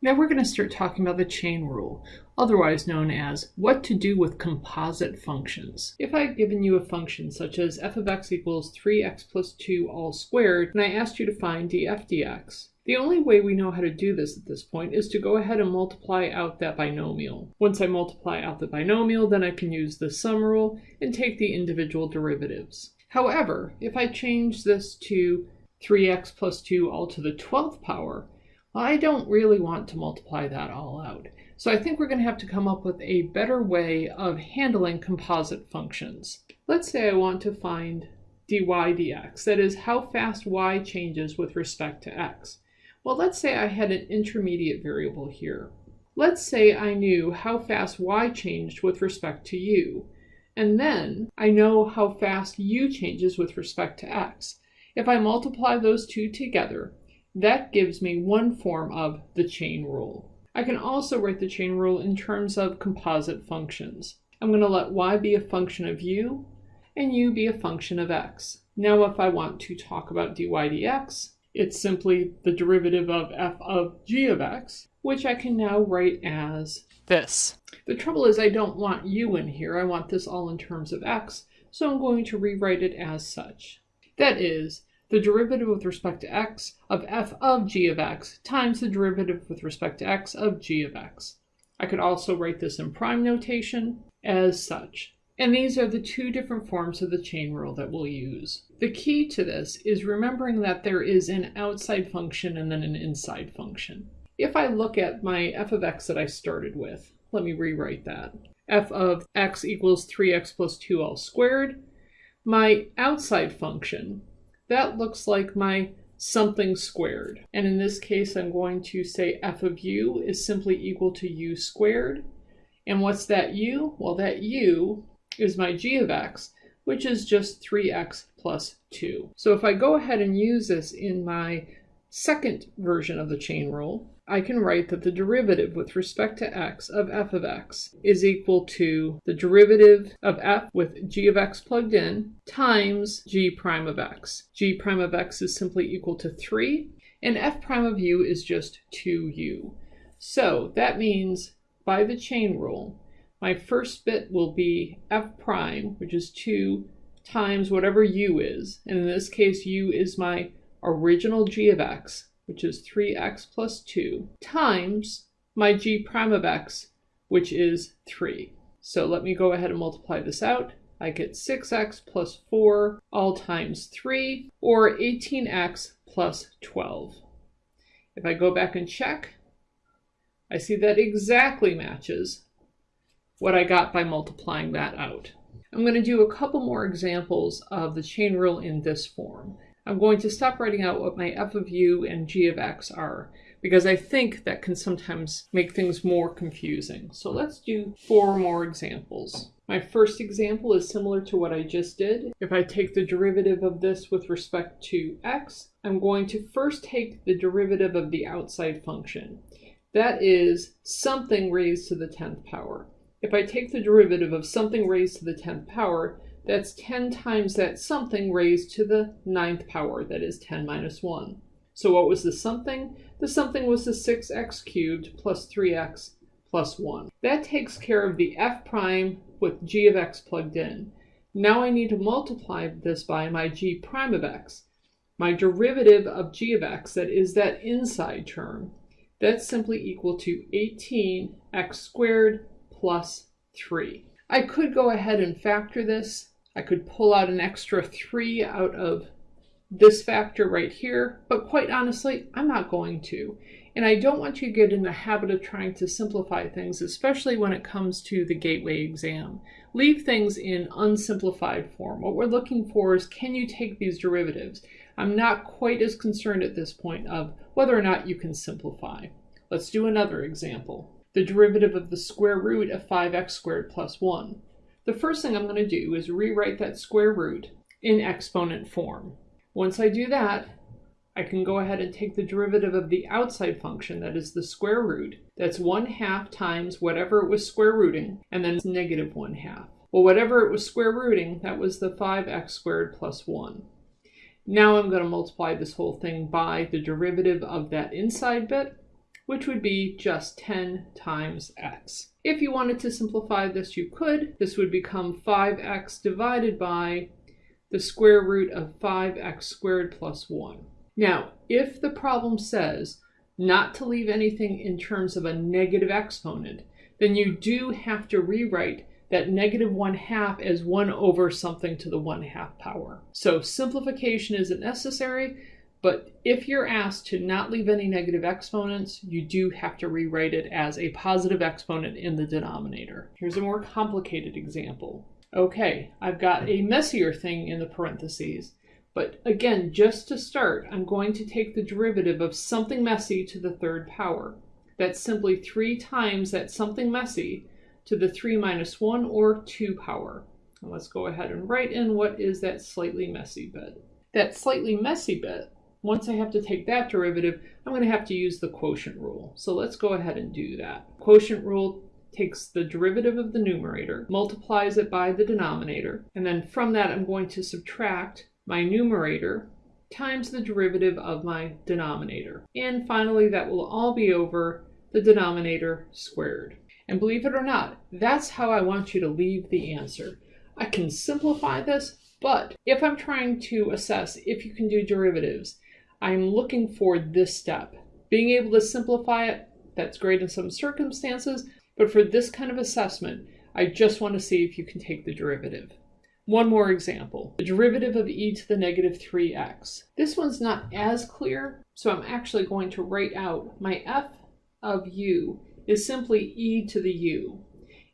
Now we're going to start talking about the chain rule, otherwise known as what to do with composite functions. If I've given you a function such as f of x equals 3x plus 2 all squared, and I asked you to find df dx, the only way we know how to do this at this point is to go ahead and multiply out that binomial. Once I multiply out the binomial, then I can use the sum rule and take the individual derivatives. However, if I change this to 3x plus 2 all to the 12th power, I don't really want to multiply that all out. So I think we're going to have to come up with a better way of handling composite functions. Let's say I want to find dy dx, that is how fast y changes with respect to x. Well, let's say I had an intermediate variable here. Let's say I knew how fast y changed with respect to u, and then I know how fast u changes with respect to x. If I multiply those two together, that gives me one form of the chain rule. I can also write the chain rule in terms of composite functions. I'm going to let y be a function of u and u be a function of x. Now if I want to talk about dy dx, it's simply the derivative of f of g of x, which I can now write as this. The trouble is I don't want u in here, I want this all in terms of x, so I'm going to rewrite it as such. That is, the derivative with respect to x of f of g of x times the derivative with respect to x of g of x. I could also write this in prime notation as such. And these are the two different forms of the chain rule that we'll use. The key to this is remembering that there is an outside function and then an inside function. If I look at my f of x that I started with, let me rewrite that. f of x equals 3x plus 2 all squared. My outside function that looks like my something squared. And in this case, I'm going to say f of u is simply equal to u squared. And what's that u? Well, that u is my g of x, which is just 3x plus 2. So if I go ahead and use this in my second version of the chain rule, I can write that the derivative with respect to x of f of x is equal to the derivative of f with g of x plugged in times g prime of x. g prime of x is simply equal to 3, and f prime of u is just 2u. So that means by the chain rule, my first bit will be f prime, which is 2 times whatever u is, and in this case u is my original g of x, which is 3x plus 2, times my g prime of x, which is 3. So let me go ahead and multiply this out. I get 6x plus 4 all times 3, or 18x plus 12. If I go back and check, I see that exactly matches what I got by multiplying that out. I'm going to do a couple more examples of the chain rule in this form. I'm going to stop writing out what my f of u and g of x are because I think that can sometimes make things more confusing. So let's do four more examples. My first example is similar to what I just did. If I take the derivative of this with respect to x, I'm going to first take the derivative of the outside function. That is something raised to the 10th power. If I take the derivative of something raised to the 10th power, that's 10 times that something raised to the ninth power, that is 10 minus 1. So what was the something? The something was the 6x cubed plus 3x plus 1. That takes care of the f prime with g of x plugged in. Now I need to multiply this by my g prime of x. My derivative of g of x, that is that inside term, that's simply equal to 18x squared plus 3. I could go ahead and factor this I could pull out an extra 3 out of this factor right here, but quite honestly, I'm not going to. And I don't want you to get in the habit of trying to simplify things, especially when it comes to the gateway exam. Leave things in unsimplified form. What we're looking for is can you take these derivatives? I'm not quite as concerned at this point of whether or not you can simplify. Let's do another example. The derivative of the square root of 5x squared plus 1 the first thing I'm going to do is rewrite that square root in exponent form. Once I do that, I can go ahead and take the derivative of the outside function, that is the square root. That's 1 half times whatever it was square rooting, and then negative 1 half. Well, whatever it was square rooting, that was the 5x squared plus 1. Now I'm going to multiply this whole thing by the derivative of that inside bit, which would be just 10 times x. If you wanted to simplify this, you could. This would become 5x divided by the square root of 5x squared plus 1. Now, if the problem says not to leave anything in terms of a negative exponent, then you do have to rewrite that negative 1 half as 1 over something to the 1 half power. So simplification isn't necessary, but if you're asked to not leave any negative exponents, you do have to rewrite it as a positive exponent in the denominator. Here's a more complicated example. Okay, I've got a messier thing in the parentheses. But again, just to start, I'm going to take the derivative of something messy to the third power. That's simply 3 times that something messy to the 3 minus 1 or 2 power. And let's go ahead and write in what is that slightly messy bit. That slightly messy bit, once I have to take that derivative, I'm going to have to use the quotient rule. So let's go ahead and do that. Quotient rule takes the derivative of the numerator, multiplies it by the denominator, and then from that I'm going to subtract my numerator times the derivative of my denominator. And finally, that will all be over the denominator squared. And believe it or not, that's how I want you to leave the answer. I can simplify this, but if I'm trying to assess if you can do derivatives, I'm looking for this step. Being able to simplify it, that's great in some circumstances, but for this kind of assessment, I just want to see if you can take the derivative. One more example, the derivative of e to the negative 3x. This one's not as clear, so I'm actually going to write out my f of u is simply e to the u.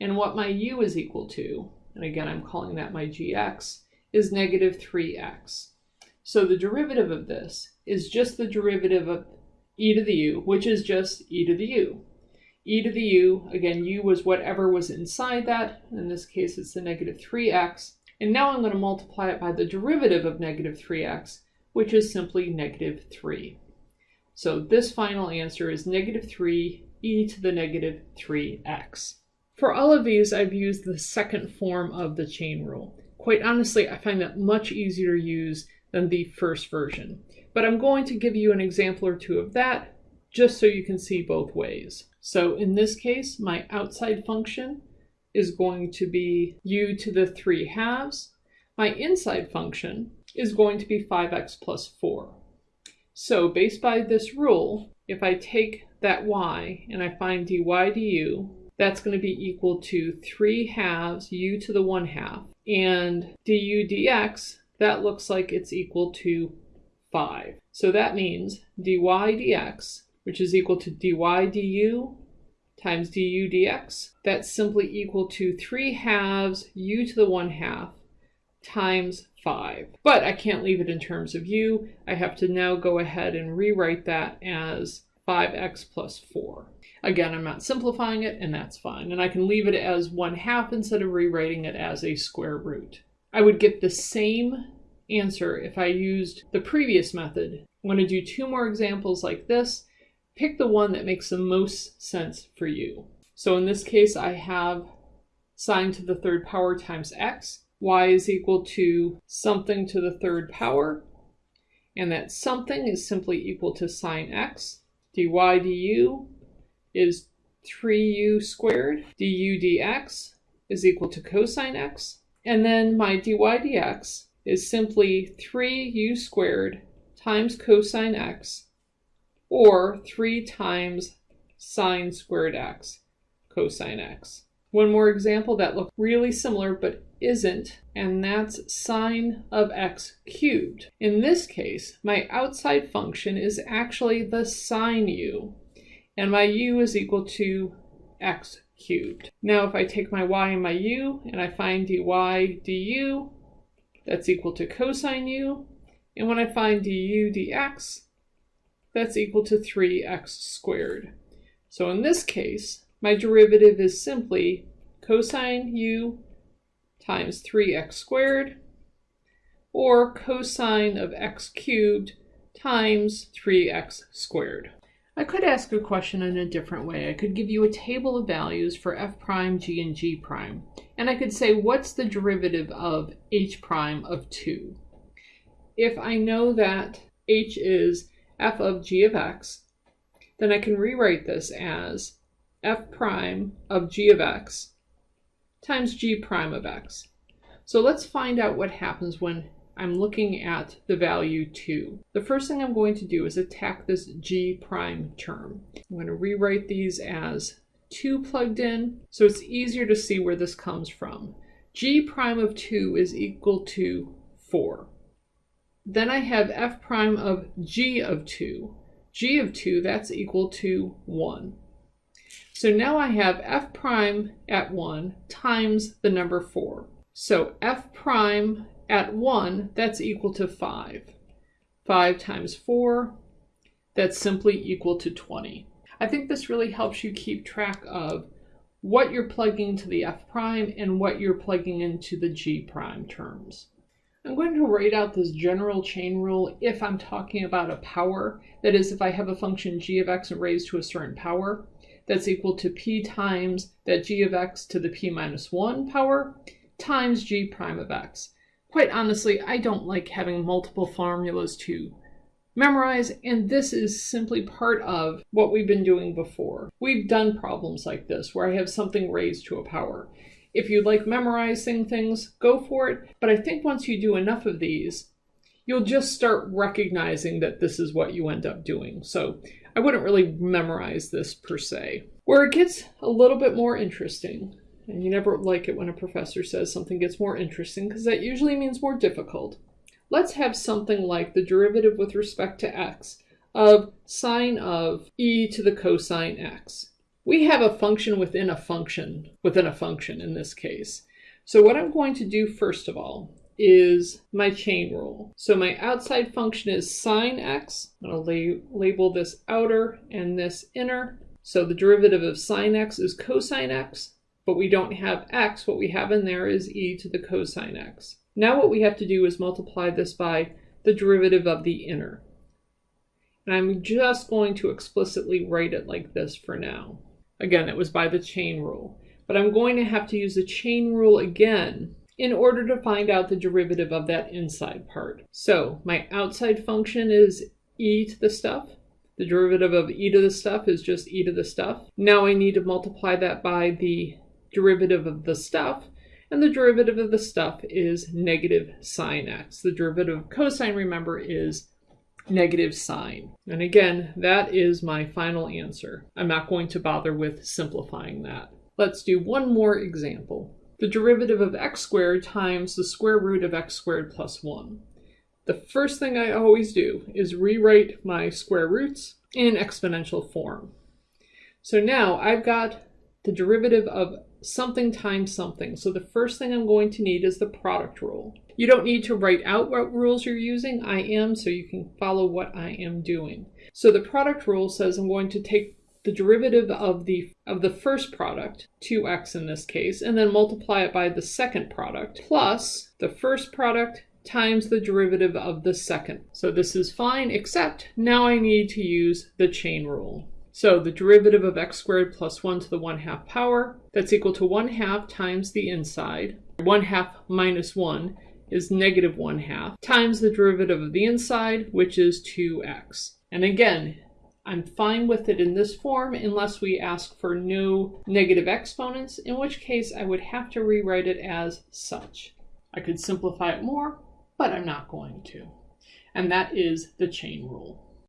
And what my u is equal to, and again I'm calling that my gx, is negative 3x. So the derivative of this is just the derivative of e to the u, which is just e to the u. e to the u, again, u was whatever was inside that. In this case, it's the negative 3x. And now I'm going to multiply it by the derivative of negative 3x, which is simply negative 3. So this final answer is negative 3 e to the negative 3x. For all of these, I've used the second form of the chain rule. Quite honestly, I find that much easier to use than the first version. But I'm going to give you an example or two of that just so you can see both ways. So in this case, my outside function is going to be u to the 3 halves. My inside function is going to be 5x plus 4. So based by this rule, if I take that y and I find dy du, that's going to be equal to 3 halves u to the 1 half. And du dx, that looks like it's equal to 5. So that means dy dx, which is equal to dy du times du dx. That's simply equal to 3 halves u to the 1 half times 5. But I can't leave it in terms of u. I have to now go ahead and rewrite that as 5x plus 4. Again, I'm not simplifying it, and that's fine. And I can leave it as 1 half instead of rewriting it as a square root. I would get the same answer if I used the previous method. I'm going to do two more examples like this pick the one that makes the most sense for you. So in this case, I have sine to the third power times x. y is equal to something to the third power. And that something is simply equal to sine x. dy du is 3u squared. du dx is equal to cosine x. And then my dy dx is simply 3u squared times cosine x or 3 times sine squared x cosine x. One more example that looks really similar but isn't, and that's sine of x cubed. In this case, my outside function is actually the sine u, and my u is equal to x cubed. Now if I take my y and my u, and I find dy du, that's equal to cosine u, and when I find du dx, that's equal to 3x squared. So in this case, my derivative is simply cosine u times 3x squared, or cosine of x cubed times 3x squared. I could ask a question in a different way. I could give you a table of values for f prime, g, and g prime. And I could say, what's the derivative of h prime of 2? If I know that h is f of g of x, then I can rewrite this as f prime of g of x times g prime of x. So let's find out what happens when I'm looking at the value 2. The first thing I'm going to do is attack this g prime term. I'm going to rewrite these as 2 plugged in, so it's easier to see where this comes from. g prime of 2 is equal to 4. Then I have f prime of g of 2. g of 2, that's equal to 1. So now I have f prime at 1 times the number 4. So f prime at 1, that's equal to 5. 5 times 4, that's simply equal to 20. I think this really helps you keep track of what you're plugging into the f prime and what you're plugging into the g prime terms. I'm going to write out this general chain rule if I'm talking about a power. That is, if I have a function g of x raised to a certain power, that's equal to p times that g of x to the p minus 1 power times g prime of x. Quite honestly, I don't like having multiple formulas to memorize, and this is simply part of what we've been doing before. We've done problems like this where I have something raised to a power. If you like memorizing things, go for it, but I think once you do enough of these, you'll just start recognizing that this is what you end up doing. So I wouldn't really memorize this per se. Where it gets a little bit more interesting and you never like it when a professor says something gets more interesting because that usually means more difficult. Let's have something like the derivative with respect to x of sine of e to the cosine x. We have a function within a function within a function in this case. So what I'm going to do first of all is my chain rule. So my outside function is sine x. I'm going to la label this outer and this inner. So the derivative of sine x is cosine x but we don't have x. What we have in there is e to the cosine x. Now what we have to do is multiply this by the derivative of the inner. And I'm just going to explicitly write it like this for now. Again, it was by the chain rule. But I'm going to have to use the chain rule again in order to find out the derivative of that inside part. So my outside function is e to the stuff. The derivative of e to the stuff is just e to the stuff. Now I need to multiply that by the derivative of the stuff, and the derivative of the stuff is negative sine x. The derivative of cosine, remember, is negative sine. And again, that is my final answer. I'm not going to bother with simplifying that. Let's do one more example. The derivative of x squared times the square root of x squared plus 1. The first thing I always do is rewrite my square roots in exponential form. So now I've got the derivative of something times something. So the first thing I'm going to need is the product rule. You don't need to write out what rules you're using. I am, so you can follow what I am doing. So the product rule says I'm going to take the derivative of the of the first product, 2x in this case, and then multiply it by the second product, plus the first product times the derivative of the second. So this is fine, except now I need to use the chain rule. So the derivative of x squared plus 1 to the 1 half power, that's equal to 1 half times the inside. 1 half minus 1 is negative 1 half, times the derivative of the inside, which is 2x. And again, I'm fine with it in this form unless we ask for no negative exponents, in which case I would have to rewrite it as such. I could simplify it more, but I'm not going to. And that is the chain rule.